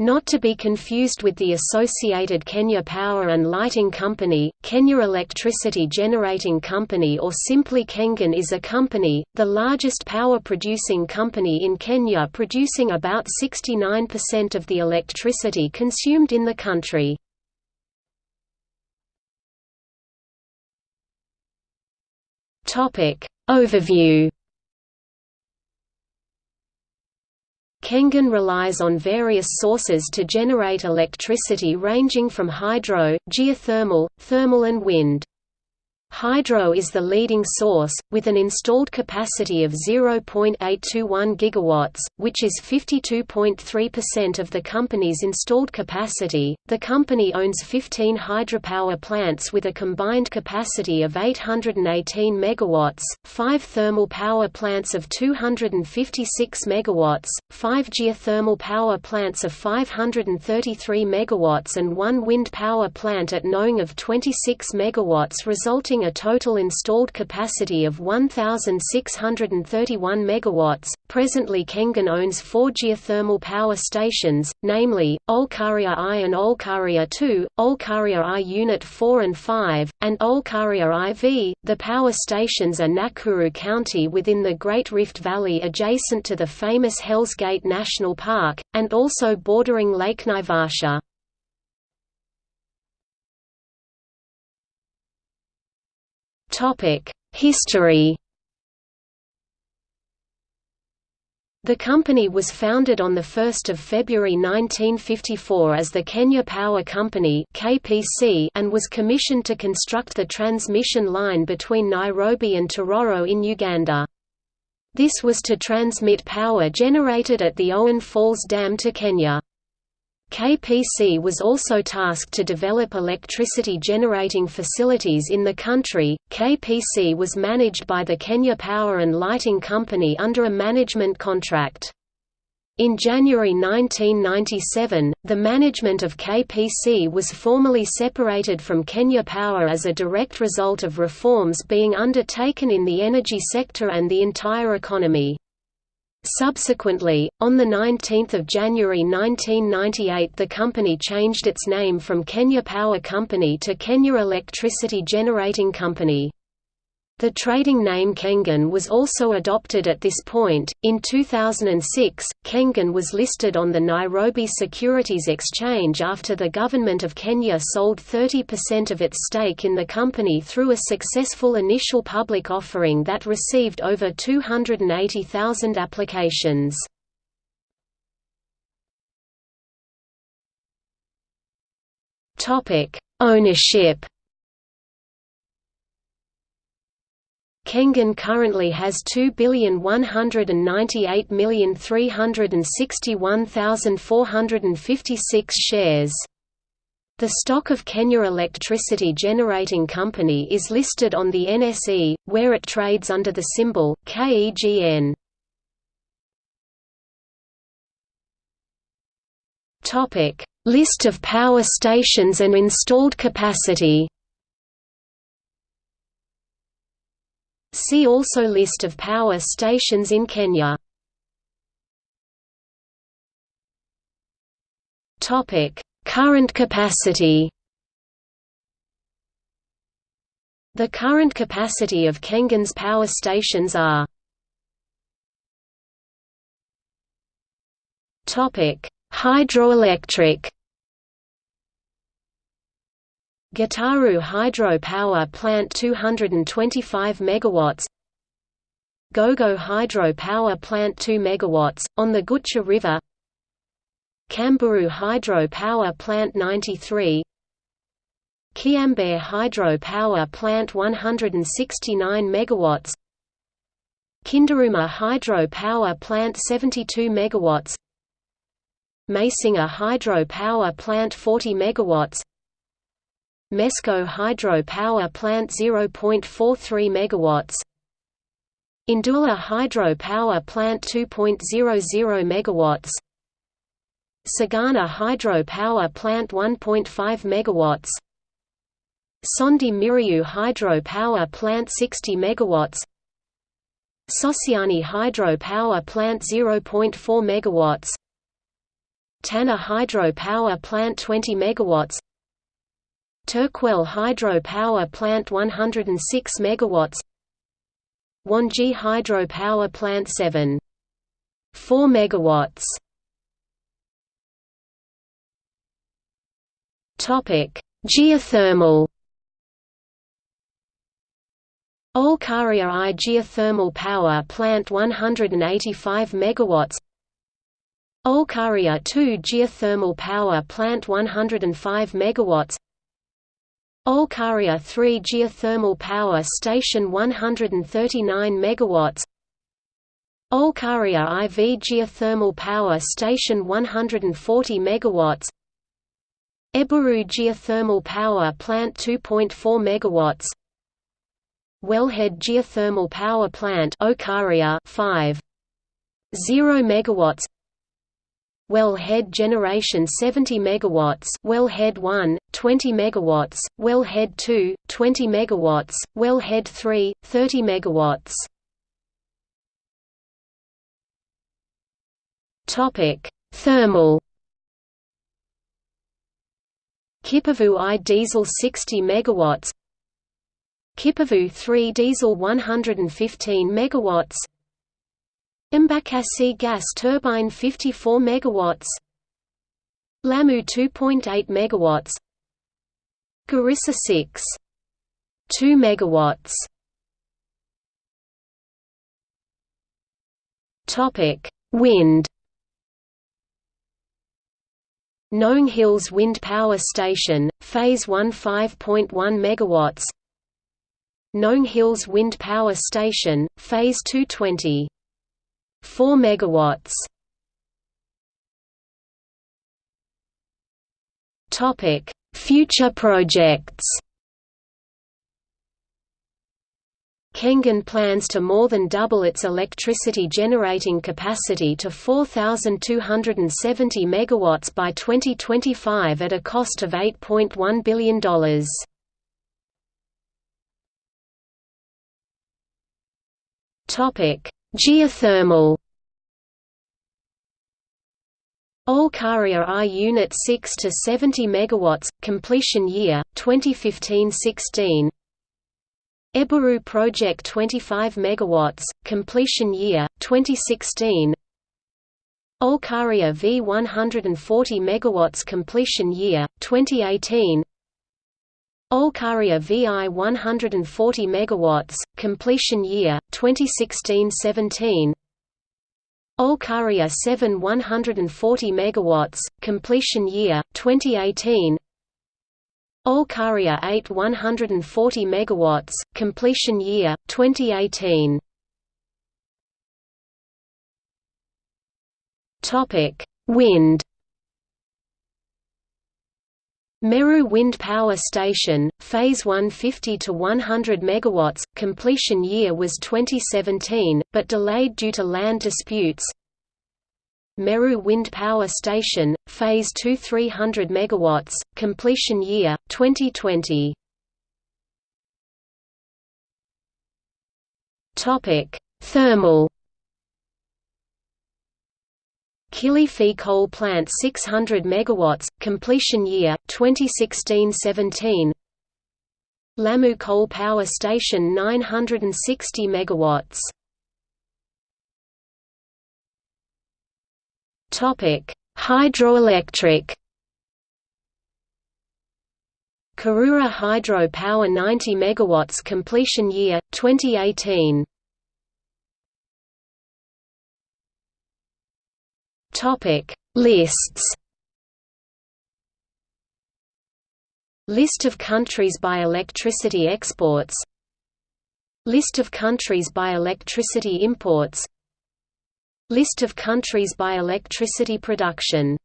Not to be confused with the associated Kenya Power and Lighting Company, Kenya Electricity Generating Company or simply KENGEN is a company, the largest power-producing company in Kenya producing about 69% of the electricity consumed in the country. Overview Kengen relies on various sources to generate electricity ranging from hydro, geothermal, thermal and wind. Hydro is the leading source, with an installed capacity of 0.821 gigawatts, which is 52.3% of the company's installed capacity. The company owns 15 hydropower plants with a combined capacity of 818 megawatts, 5 thermal power plants of 256 megawatts, 5 geothermal power plants of 533 megawatts and 1 wind power plant at Ngong of 26 megawatts resulting a total installed capacity of 1,631 MW. Presently, Kengen owns four geothermal power stations, namely, Olkaria I and Olkaria II, Olkaria I Unit 4 and 5, and Olkaria IV. The power stations are Nakuru County within the Great Rift Valley adjacent to the famous Hell's Gate National Park, and also bordering Lake Naivasha. History The company was founded on 1 February 1954 as the Kenya Power Company and was commissioned to construct the transmission line between Nairobi and Tororo in Uganda. This was to transmit power generated at the Owen Falls Dam to Kenya. KPC was also tasked to develop electricity generating facilities in the country. KPC was managed by the Kenya Power and Lighting Company under a management contract. In January 1997, the management of KPC was formally separated from Kenya Power as a direct result of reforms being undertaken in the energy sector and the entire economy. Subsequently, on 19 January 1998 the company changed its name from Kenya Power Company to Kenya Electricity Generating Company. The trading name Kengen was also adopted at this point. In 2006, Kengen was listed on the Nairobi Securities Exchange after the government of Kenya sold 30% of its stake in the company through a successful initial public offering that received over 280,000 applications. Topic: Ownership Kengen currently has 2,198,361,456 shares. The stock of Kenya Electricity Generating Company is listed on the NSE, where it trades under the symbol, KEGN. List of power stations and installed capacity See also List of power stations in Kenya. Current capacity The current capacity of Kengen's power stations are Hydroelectric Gitaru Hydro Power Plant 225 MW Gogo Hydro Power Plant 2 MW, on the Gucha River Kamburu Hydro Power Plant 93 Kiambere Hydro Power Plant 169 MW Kindaruma Hydro Power Plant 72 MW Masinga Hydro Power Plant 40 MW Mesco Hydro Power Plant 0.43 MW Ndula Hydro Power Plant 2.00 MW Sagana Hydro Power Plant 1.5 MW Sondu Miriu Hydro Power Plant 60 MW Sosiani Hydro Power Plant 0.4 MW Tana Hydro Power Plant 20 MW Turkwel Hydro Power Plant 106 MW Wanji Hydro Power Plant 7 4 MW Topic Geothermal. Olkaria I geothermal power plant 185 MW Olkaria II geothermal power plant 105 MW Olkaria 3 geothermal power station 139 MW Olkaria IV geothermal power station 140 MW Eburu geothermal power plant 2.4 MW Wellhead geothermal power plant Olkaria 5 0 megawatts Wellhead generation 70 megawatts Wellhead 1 20 megawatts Wellhead 2 20 megawatts Wellhead 3 30 megawatts. Topic Thermal. Kipevu I diesel 60 megawatts. Kipevu 3 diesel 115 megawatts Embakasi gas turbine 54 megawatts. Lamu 2.8 megawatts. Garissa 6 2 megawatts. Topic Wind. Ngong Hills Wind Power Station, Phase 1 5.1 MW Ngong Hills Wind Power Station, Phase 220. 4 MW. Topic: Future projects. Kengen plans to more than double its electricity generating capacity to 4,270 MW by 2025 at a cost of $8.1 billion. Topic: Geothermal. Olkaria I Unit 6 to 70 MW, completion year 2015-16. Eburu Project 25 MW, completion year 2016. Olkaria V 140 MW, completion year 2018. Olkaria VI 140 MW, completion year 2016-17. Olkaria 7 140 MW, completion year 2018. Olkaria 8 140 MW, completion year 2018. Topic: Wind Meru Wind Power Station, Phase 150 to 100 MW, completion year was 2017, but delayed due to land disputes. Meru Wind Power Station, Phase 2 300 MW, completion year 2020. Topic: Thermal Kilifi coal plant 600 megawatts completion year 2016-17 Lamu coal power station 960 megawatts. Topic Hydroelectric. Karura hydro power 90 megawatts completion year 2018 Topic Lists. List of countries by electricity exports. List of countries by electricity imports. List of countries by electricity production